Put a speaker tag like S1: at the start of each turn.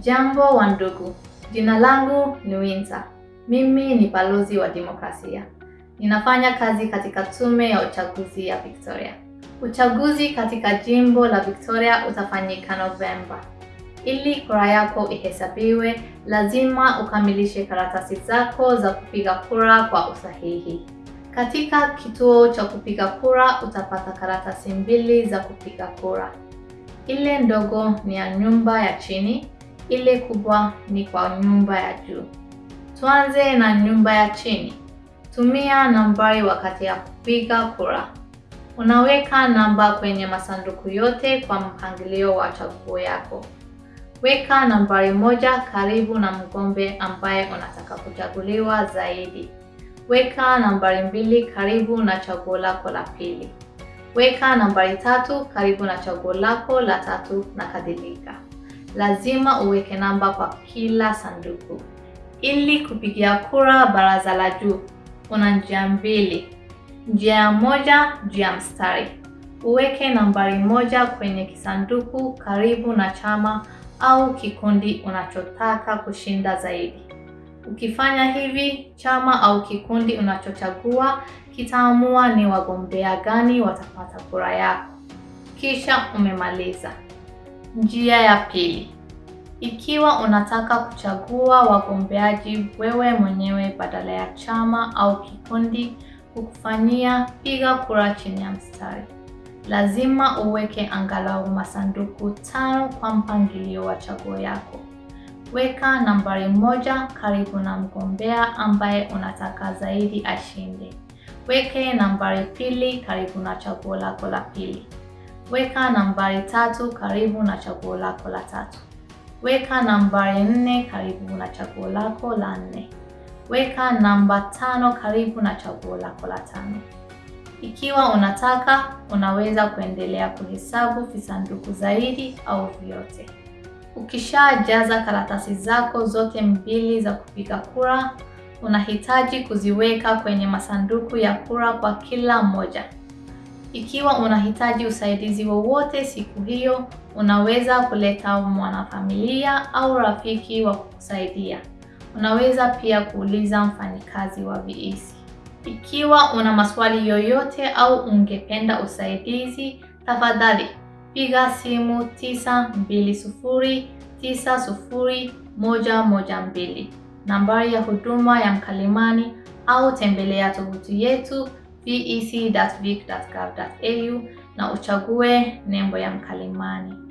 S1: Jambo wa ndugu, jina langu ni Winter. Mimi ni balozi wa demokrasia. Ninafanya kazi katika tume ya uchaguzi ya Victoria. Uchaguzi katika jimbo la Victoria utafanyika Novemba. Ili kura yako ihesabiwe, lazima ukamilishe karatasi zako za kupiga kura kwa usahihi. Katika kituo cha kupiga kura utapata karatasi mbili za kupiga kura. Ile ndogo ni ya nyumba ya chini, ile kubwa ni kwa nyumba ya juu. Tuanze na nyumba ya chini. Tumia nambari wakati ya kupiga kura. Unaweka namba kwenye masanduku yote kwa mpangilio wa chaguo yako. Weka nambari moja karibu na mgombe ambaye unataka kuchaguliwa zaidi. Weka nambari mbili karibu na chaguo lako la pili. Weka nambari tatu karibu na chaguo lako la tatu na kadhalika. Lazima uweke namba kwa kila sanduku. Ili kupigia kura baraza la juu, una njia mbili. Njia ya moja, njia ya mstari. Uweke nambari moja kwenye kisanduku karibu na chama au kikundi unachotaka kushinda zaidi. Ukifanya hivi, chama au kikundi unachochagua kitaamua ni wagombea gani watapata kura yako. Kisha umemaliza. Njia ya pili. Ikiwa unataka kuchagua wagombeaji wewe mwenyewe badala ya chama au kikundi kukufanyia piga kura chini ya mstari. Lazima uweke angalau masanduku tano kwa mpangilio wa chaguo yako. Weka nambari moja karibu na mgombea ambaye unataka zaidi ashinde. Weke nambari pili karibu na chaguo lako la pili. Weka nambari tatu karibu na chaguo lako la tatu. Weka nambari nne karibu na chaguo lako la nne. Weka namba tano karibu na chaguo lako la tano. Ikiwa unataka, unaweza kuendelea kuhesabu visanduku zaidi au vyote. Ukishajaza karatasi zako zote mbili za kupiga kura, unahitaji kuziweka kwenye masanduku ya kura kwa kila moja. Ikiwa unahitaji usaidizi wowote siku hiyo, unaweza kuleta mwanafamilia au rafiki wa kukusaidia. Unaweza pia kuuliza mfanyikazi wa VEC. Ikiwa una maswali yoyote au ungependa usaidizi, tafadhali piga simu 920901112, nambari ya huduma ya mkalimani au tembelea tovuti yetu vec.vic.gov.au na uchague nembo ya mkalimani.